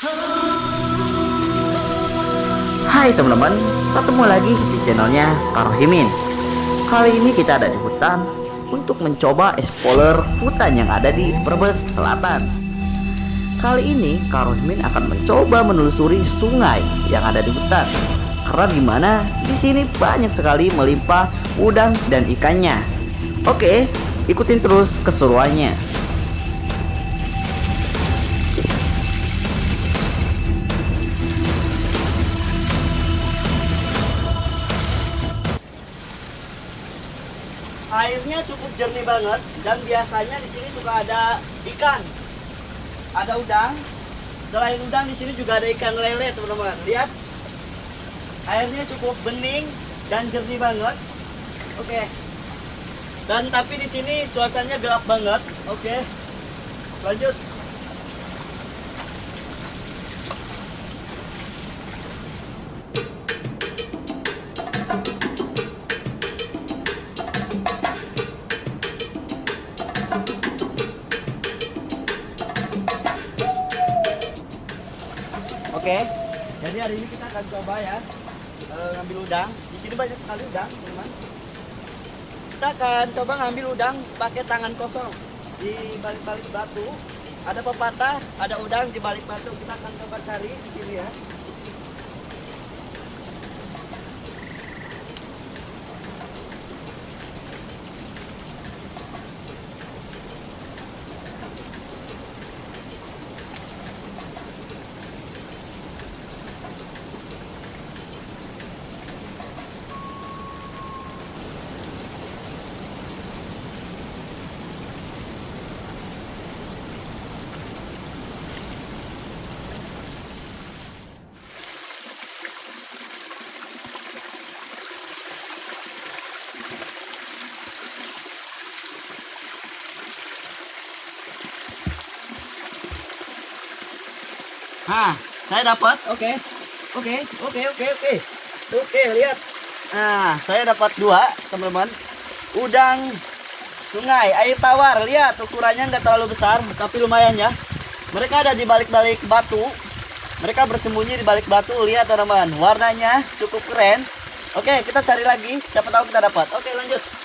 Hai teman-teman, ketemu lagi di channelnya Karohimin Kali ini kita ada di hutan untuk mencoba explorer hutan yang ada di Brebes Selatan. Kali ini Karohimin akan mencoba menelusuri sungai yang ada di hutan. Karena di mana di sini banyak sekali melimpah udang dan ikannya. Oke, ikutin terus keseruannya airnya cukup jernih banget dan biasanya di sini suka ada ikan. Ada udang. Selain udang di sini juga ada ikan lele teman-teman. Lihat. Airnya cukup bening dan jernih banget. Oke. Dan tapi di sini cuacanya gelap banget. Oke. Lanjut jadi hari ini kita akan coba ya eh, ngambil udang. Di sini banyak sekali udang, teman. Kita akan coba ngambil udang pakai tangan kosong di balik-balik batu. Ada pepatah, ada udang di balik batu. Kita akan coba cari di sini ya. Nah, saya dapat. Oke. Oke, oke, oke, oke. Oke, lihat. Nah, saya dapat dua, teman-teman. Udang sungai, air tawar. Lihat, ukurannya nggak terlalu besar, tapi lumayan ya. Mereka ada di balik-balik batu. Mereka bersembunyi di balik batu. Lihat, teman-teman. Warnanya cukup keren. Oke, kita cari lagi. Siapa tahu kita dapat. Oke, lanjut.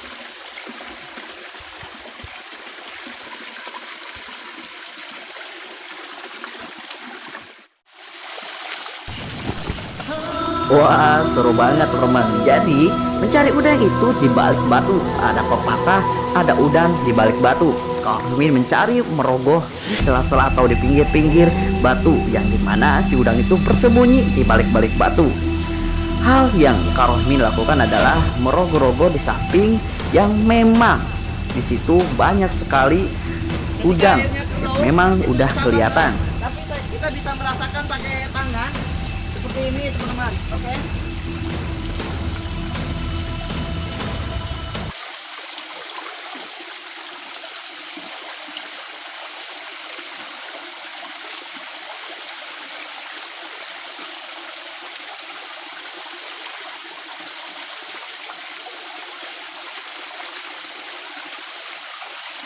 Wah seru banget teman Jadi mencari udang itu di balik batu. Ada pepatah ada udang di balik batu. Karmin mencari merogoh di sela-sela atau di pinggir-pinggir batu Yang di mana si udang itu bersembunyi di balik-balik batu. Hal yang Karmin lakukan adalah merogoh-rogoh di samping yang memang di situ banyak sekali udang. Memang udah kelihatan. Tapi kita bisa merasakan pakai tangan seperti ini teman-teman. Oke.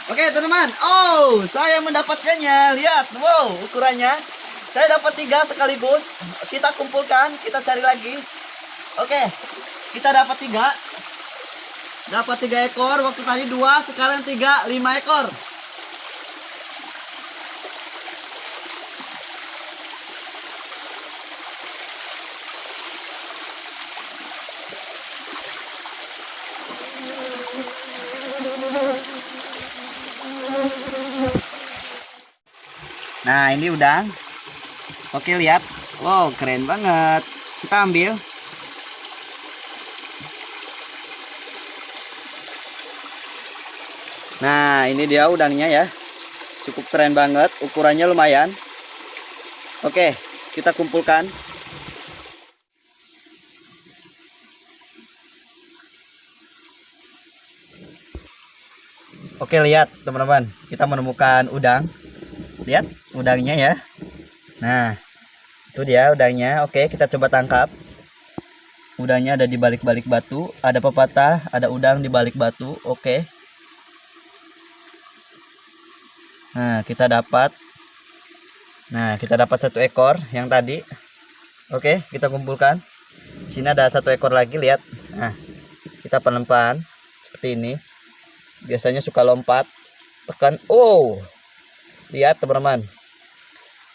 Oke teman-teman, oh saya mendapatkannya. Lihat, wow ukurannya. Saya dapat tiga sekaligus. Kita kumpulkan, kita cari lagi. Oke, kita dapat tiga. Dapat tiga ekor. Waktu tadi dua, sekarang tiga, lima ekor. Nah ini udang. Oke lihat. Wow keren banget. Kita ambil. Nah ini dia udangnya ya. Cukup keren banget. Ukurannya lumayan. Oke kita kumpulkan. Oke lihat teman-teman. Kita menemukan udang. Lihat udangnya ya. Nah, itu dia udangnya. Oke, kita coba tangkap. Udangnya ada di balik-balik batu. Ada pepatah, ada udang di balik batu. Oke. Nah, kita dapat Nah, kita dapat satu ekor yang tadi. Oke, kita kumpulkan. Sini ada satu ekor lagi, lihat. Nah, kita pelempan seperti ini. Biasanya suka lompat. Tekan. Oh. Lihat, teman-teman.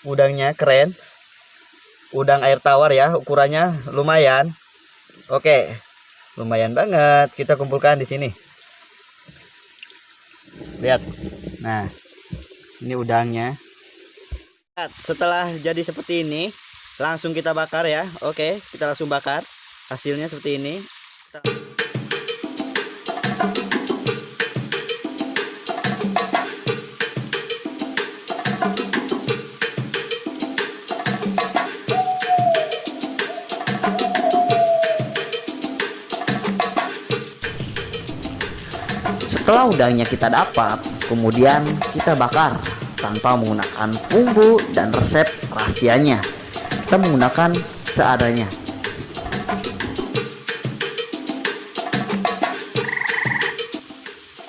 Udangnya keren. Udang air tawar ya, ukurannya lumayan. Oke. Lumayan banget. Kita kumpulkan di sini. Lihat. Nah, ini udangnya. Setelah jadi seperti ini langsung kita bakar ya oke kita langsung bakar hasilnya seperti ini Setelah udangnya kita dapat, kemudian kita bakar tanpa menggunakan bumbu dan resep rahasianya. Kita menggunakan seadanya.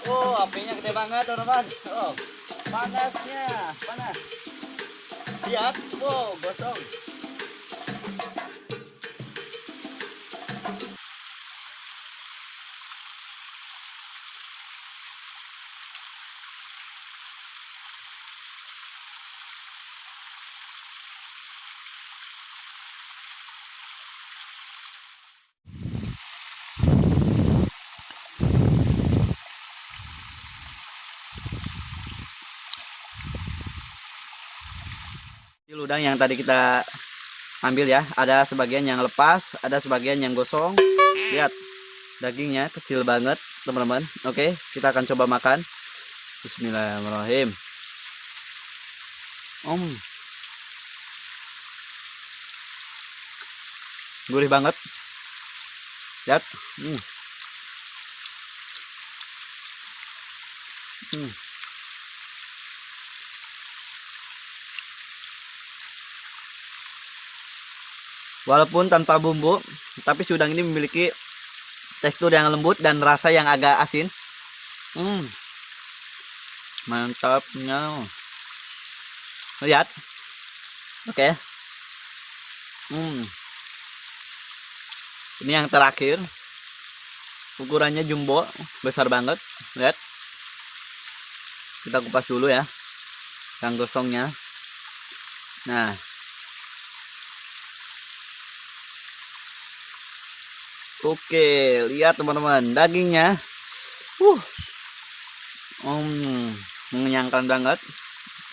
oh apinya gede banget teman-teman oh panasnya panas lihat wow gosong Ini udang yang tadi kita ambil ya ada sebagian yang lepas ada sebagian yang gosong. Lihat dagingnya kecil banget teman-teman. Oke kita akan coba makan. Bismillahirrahmanirrahim. Om. Gurih banget. Lihat. Hmm. Hmm. Walaupun tanpa bumbu, tapi si udang ini memiliki tekstur yang lembut dan rasa yang agak asin. Hmm. Mantapnya. Lihat. Oke. Hmm. Ini yang terakhir. Ukurannya jumbo, besar banget. Lihat. Kita kupas dulu ya. Yang gosongnya. Nah, Oke, lihat teman-teman, dagingnya. Uh. Hmm, mengenyangkan banget.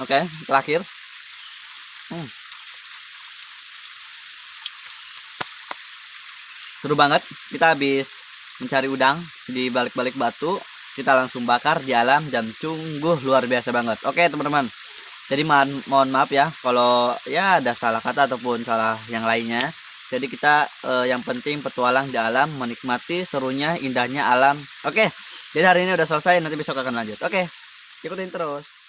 Oke, terakhir. Hmm. Seru banget. Kita habis mencari udang di balik-balik batu. Kita langsung bakar di alam dan sungguh luar biasa banget. Oke, teman-teman. Jadi mohon maaf ya kalau ya ada salah kata ataupun salah yang lainnya. Jadi kita eh, yang penting petualang di alam, menikmati serunya, indahnya alam. Oke. Jadi hari ini udah selesai, nanti besok akan lanjut. Oke. Ikutin terus.